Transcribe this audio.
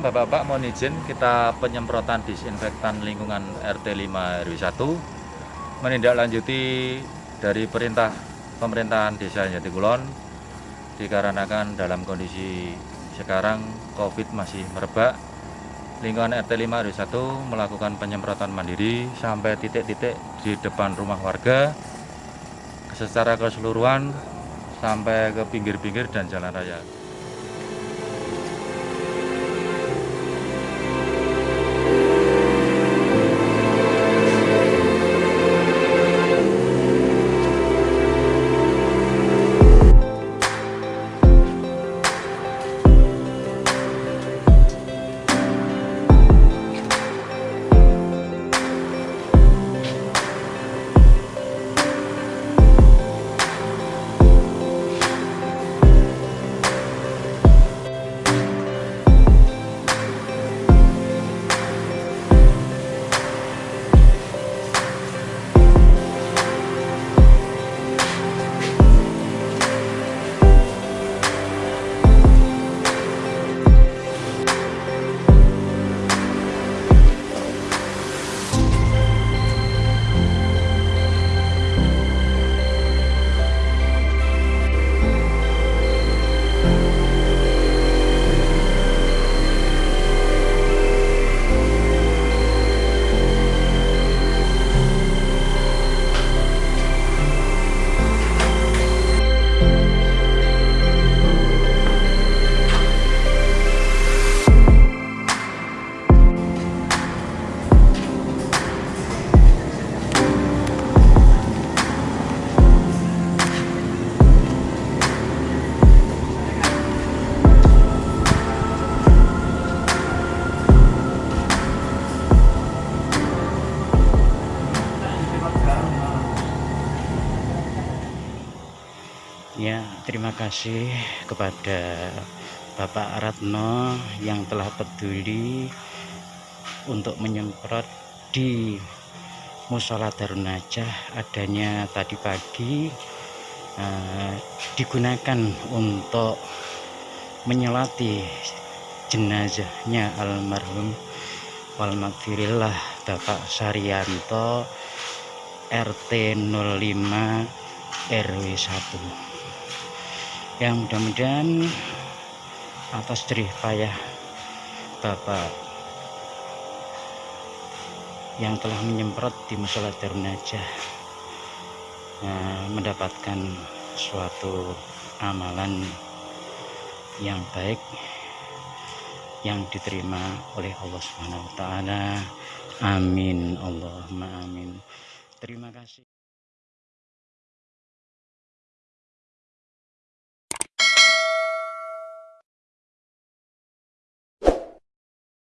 Bapak mohon izin kita penyemprotan disinfektan lingkungan RT 5 RW 1 menindaklanjuti dari perintah pemerintahan Desa Jatikulon dikarenakan dalam kondisi sekarang COVID masih merebak lingkungan RT 5 RW 1 melakukan penyemprotan mandiri sampai titik-titik di depan rumah warga secara keseluruhan sampai ke pinggir-pinggir dan jalan raya. Ya, terima kasih kepada Bapak Ratno yang telah peduli untuk menyemprot di Musola Darun Najah adanya tadi pagi eh, digunakan untuk menyelati jenazahnya almarhum wal Bapak Saryanto RT 05 RW 1 yang mudah-mudahan atas jerih payah Bapak yang telah menyemprot di musola Darun Najah eh, mendapatkan suatu amalan yang baik yang diterima oleh Allah Subhanahu wa taala. Amin Allahumma amin. Terima kasih.